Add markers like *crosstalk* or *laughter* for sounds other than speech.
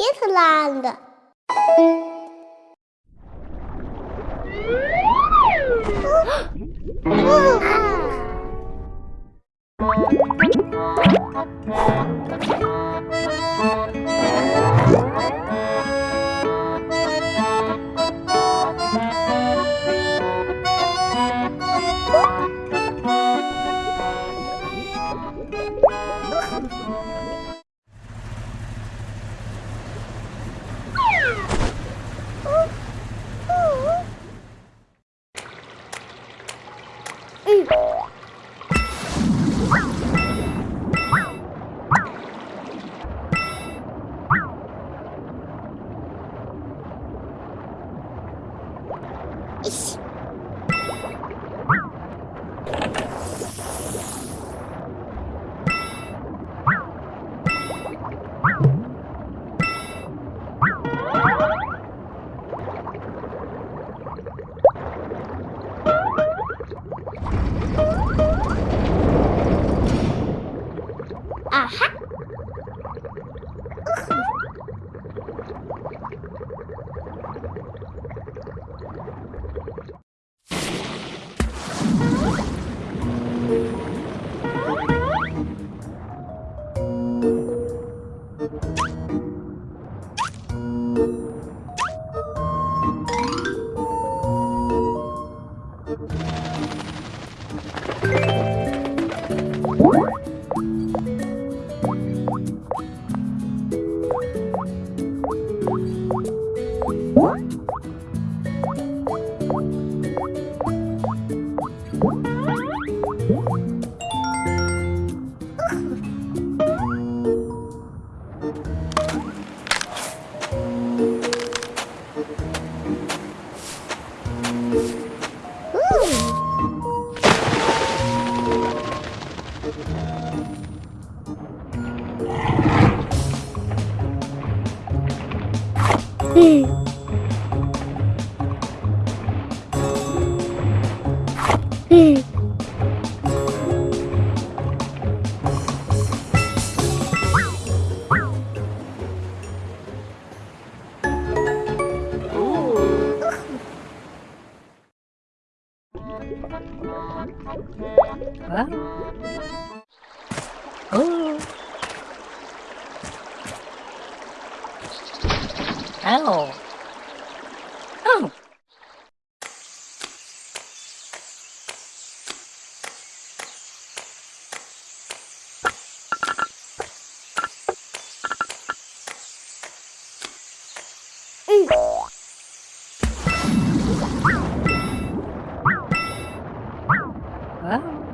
Islândia. *gasps* *gasps* 嗯。Ow. Oh. Wow.